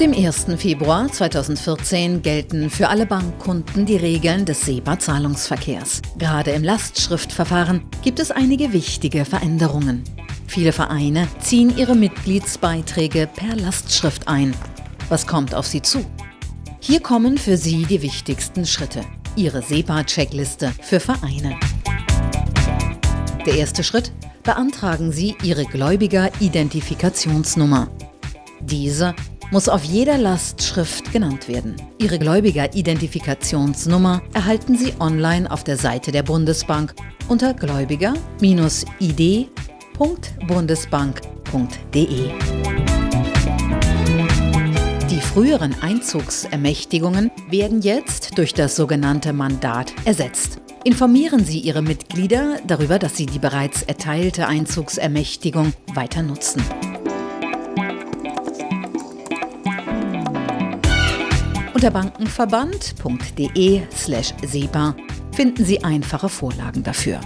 dem 1. Februar 2014 gelten für alle Bankkunden die Regeln des SEPA-Zahlungsverkehrs. Gerade im Lastschriftverfahren gibt es einige wichtige Veränderungen. Viele Vereine ziehen ihre Mitgliedsbeiträge per Lastschrift ein. Was kommt auf sie zu? Hier kommen für Sie die wichtigsten Schritte. Ihre SEPA-Checkliste für Vereine. Der erste Schritt? Beantragen Sie Ihre Gläubiger-Identifikationsnummer. Diese muss auf jeder Lastschrift genannt werden. Ihre Gläubiger-Identifikationsnummer erhalten Sie online auf der Seite der Bundesbank unter gläubiger-id.bundesbank.de. Die früheren Einzugsermächtigungen werden jetzt durch das sogenannte Mandat ersetzt. Informieren Sie Ihre Mitglieder darüber, dass Sie die bereits erteilte Einzugsermächtigung weiter nutzen. Unter bankenverband.de/sepa finden Sie einfache Vorlagen dafür.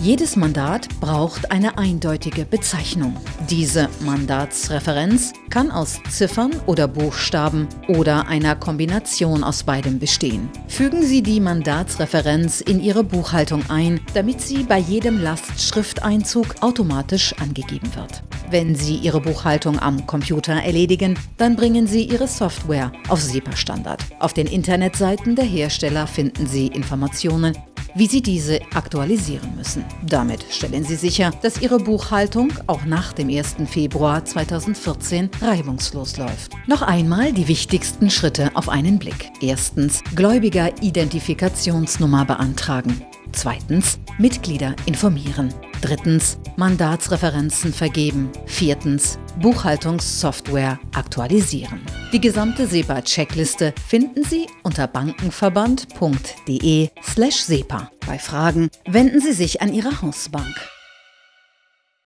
Jedes Mandat braucht eine eindeutige Bezeichnung. Diese Mandatsreferenz kann aus Ziffern oder Buchstaben oder einer Kombination aus beidem bestehen. Fügen Sie die Mandatsreferenz in Ihre Buchhaltung ein, damit sie bei jedem Lastschrifteinzug automatisch angegeben wird. Wenn Sie Ihre Buchhaltung am Computer erledigen, dann bringen Sie Ihre Software auf SEPA-Standard. Auf den Internetseiten der Hersteller finden Sie Informationen wie Sie diese aktualisieren müssen. Damit stellen Sie sicher, dass Ihre Buchhaltung auch nach dem 1. Februar 2014 reibungslos läuft. Noch einmal die wichtigsten Schritte auf einen Blick. Erstens Gläubiger-Identifikationsnummer beantragen. Zweitens Mitglieder informieren. Drittens Mandatsreferenzen vergeben. Viertens Buchhaltungssoftware aktualisieren. Die gesamte SEPA-Checkliste finden Sie unter bankenverband.de/sepa. Bei Fragen wenden Sie sich an Ihre Hausbank.